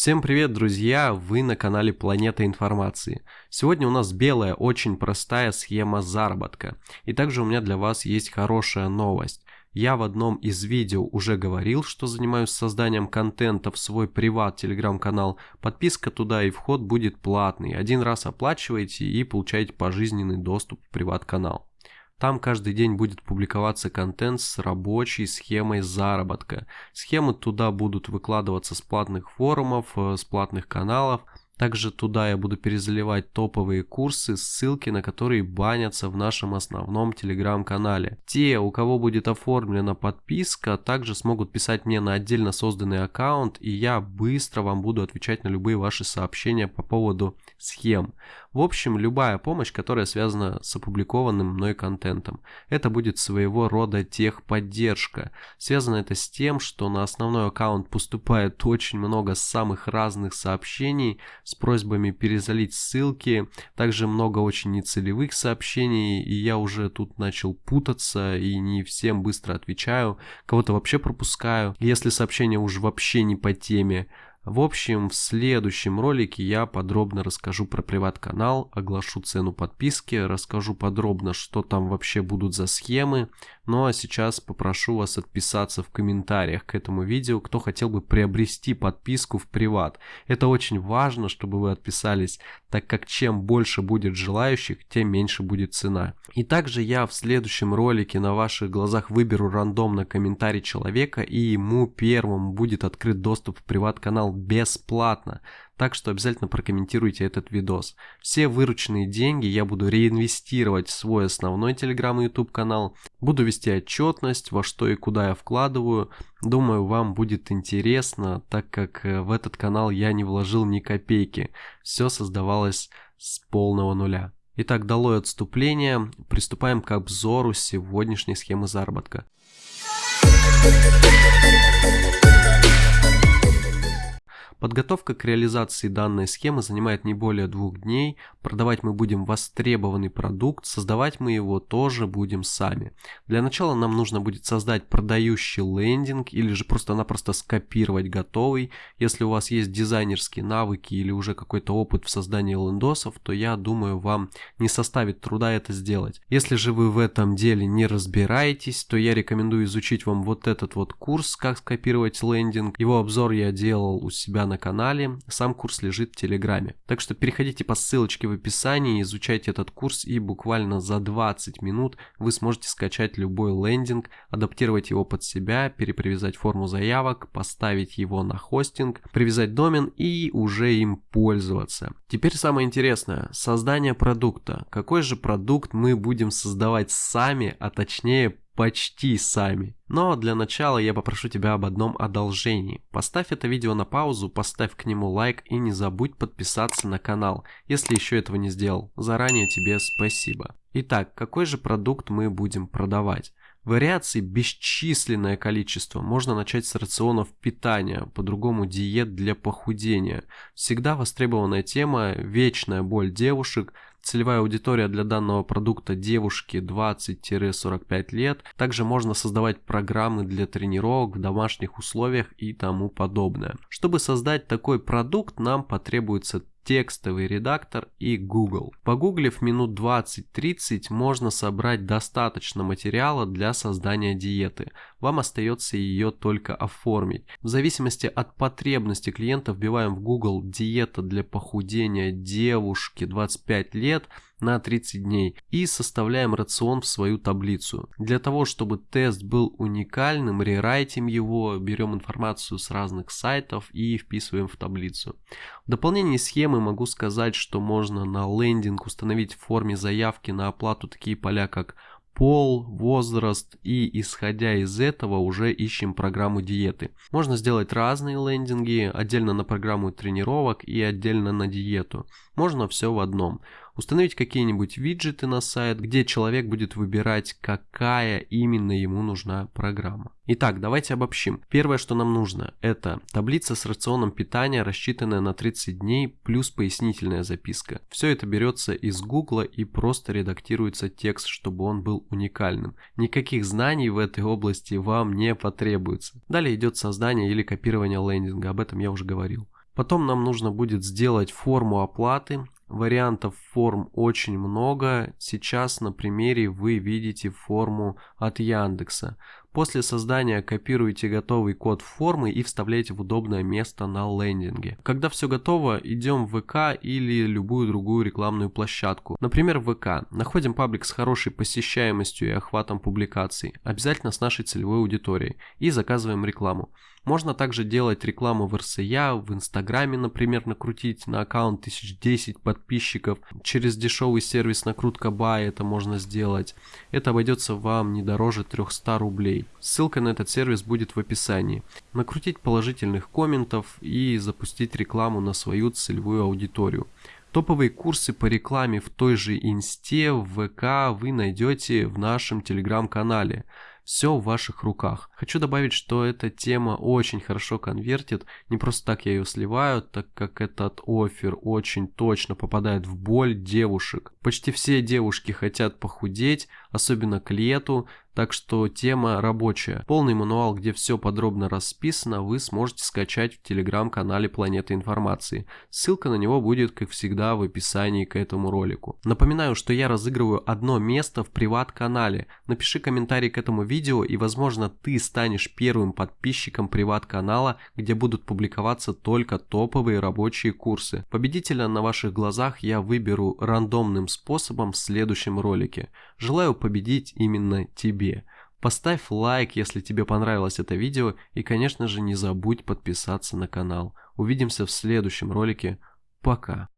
Всем привет, друзья! Вы на канале Планета Информации. Сегодня у нас белая, очень простая схема заработка. И также у меня для вас есть хорошая новость. Я в одном из видео уже говорил, что занимаюсь созданием контента в свой приват телеграм-канал. Подписка туда и вход будет платный. Один раз оплачиваете и получаете пожизненный доступ в приват-канал. Там каждый день будет публиковаться контент с рабочей схемой заработка. Схемы туда будут выкладываться с платных форумов, э, с платных каналов, также туда я буду перезаливать топовые курсы, ссылки на которые банятся в нашем основном телеграм-канале. Те, у кого будет оформлена подписка, также смогут писать мне на отдельно созданный аккаунт, и я быстро вам буду отвечать на любые ваши сообщения по поводу схем. В общем, любая помощь, которая связана с опубликованным мной контентом. Это будет своего рода техподдержка. Связано это с тем, что на основной аккаунт поступает очень много самых разных сообщений, с просьбами перезалить ссылки, также много очень нецелевых сообщений, и я уже тут начал путаться и не всем быстро отвечаю, кого-то вообще пропускаю, если сообщение уже вообще не по теме, в общем, в следующем ролике я подробно расскажу про приват-канал, оглашу цену подписки, расскажу подробно, что там вообще будут за схемы. Ну а сейчас попрошу вас отписаться в комментариях к этому видео, кто хотел бы приобрести подписку в приват. Это очень важно, чтобы вы отписались, так как чем больше будет желающих, тем меньше будет цена. И также я в следующем ролике на ваших глазах выберу рандомно комментарий человека и ему первому будет открыт доступ в приват-канал бесплатно. Так что обязательно прокомментируйте этот видос. Все вырученные деньги я буду реинвестировать в свой основной телеграм и YouTube канал. Буду вести отчетность, во что и куда я вкладываю. Думаю, вам будет интересно, так как э, в этот канал я не вложил ни копейки. Все создавалось с полного нуля. Итак, долой отступление. Приступаем к обзору сегодняшней схемы заработка. Подготовка к реализации данной схемы занимает не более двух дней, продавать мы будем востребованный продукт, создавать мы его тоже будем сами. Для начала нам нужно будет создать продающий лендинг или же просто-напросто скопировать готовый. Если у вас есть дизайнерские навыки или уже какой-то опыт в создании лендосов, то я думаю вам не составит труда это сделать. Если же вы в этом деле не разбираетесь, то я рекомендую изучить вам вот этот вот курс, как скопировать лендинг. Его обзор я делал у себя на канале, сам курс лежит в Телеграме. Так что переходите по ссылочке в описании, изучайте этот курс и буквально за 20 минут вы сможете скачать любой лендинг, адаптировать его под себя, перепривязать форму заявок, поставить его на хостинг, привязать домен и уже им пользоваться. Теперь самое интересное, создание продукта. Какой же продукт мы будем создавать сами, а точнее почти сами. Но для начала я попрошу тебя об одном одолжении. Поставь это видео на паузу, поставь к нему лайк и не забудь подписаться на канал, если еще этого не сделал. Заранее тебе спасибо. Итак, какой же продукт мы будем продавать? Вариаций бесчисленное количество. Можно начать с рационов питания, по-другому диет для похудения. Всегда востребованная тема, вечная боль девушек – Целевая аудитория для данного продукта девушки 20-45 лет. Также можно создавать программы для тренировок в домашних условиях и тому подобное. Чтобы создать такой продукт, нам потребуется текстовый редактор и Google. Погуглив минут 20-30 можно собрать достаточно материала для создания диеты. Вам остается ее только оформить. В зависимости от потребности клиента вбиваем в Google диета для похудения девушки 25 лет – на 30 дней и составляем рацион в свою таблицу. Для того, чтобы тест был уникальным, рерайтим его, берем информацию с разных сайтов и вписываем в таблицу. В дополнение схемы могу сказать, что можно на лендинг установить в форме заявки на оплату такие поля, как пол, возраст и исходя из этого уже ищем программу диеты. Можно сделать разные лендинги, отдельно на программу тренировок и отдельно на диету. Можно все в одном установить какие-нибудь виджеты на сайт, где человек будет выбирать, какая именно ему нужна программа. Итак, давайте обобщим. Первое, что нам нужно, это таблица с рационом питания, рассчитанная на 30 дней, плюс пояснительная записка. Все это берется из Гугла и просто редактируется текст, чтобы он был уникальным. Никаких знаний в этой области вам не потребуется. Далее идет создание или копирование лендинга, об этом я уже говорил. Потом нам нужно будет сделать форму оплаты. Вариантов форм очень много. Сейчас на примере вы видите форму от Яндекса. После создания копируйте готовый код формы и вставляйте в удобное место на лендинге. Когда все готово, идем в ВК или любую другую рекламную площадку. Например, ВК. Находим паблик с хорошей посещаемостью и охватом публикаций, обязательно с нашей целевой аудиторией, и заказываем рекламу. Можно также делать рекламу в РСЯ, в Инстаграме, например, накрутить на аккаунт 1010 подписчиков. Через дешевый сервис накрутка Buy это можно сделать. Это обойдется вам не дороже 300 рублей. Ссылка на этот сервис будет в описании. Накрутить положительных комментов и запустить рекламу на свою целевую аудиторию. Топовые курсы по рекламе в той же Инсте, в ВК вы найдете в нашем телеграм-канале. Все в ваших руках. Хочу добавить, что эта тема очень хорошо конвертит. Не просто так я ее сливаю, так как этот офер очень точно попадает в боль девушек. Почти все девушки хотят похудеть, особенно к лету, так что тема рабочая. Полный мануал, где все подробно расписано, вы сможете скачать в телеграм-канале Планета Информации. Ссылка на него будет, как всегда, в описании к этому ролику. Напоминаю, что я разыгрываю одно место в приват-канале. Напиши комментарий к этому видео и, возможно, ты станешь первым подписчиком приват-канала, где будут публиковаться только топовые рабочие курсы. Победителя на ваших глазах я выберу рандомным способом в следующем ролике. Желаю победить именно тебе себе. Поставь лайк, если тебе понравилось это видео и, конечно же, не забудь подписаться на канал. Увидимся в следующем ролике. Пока.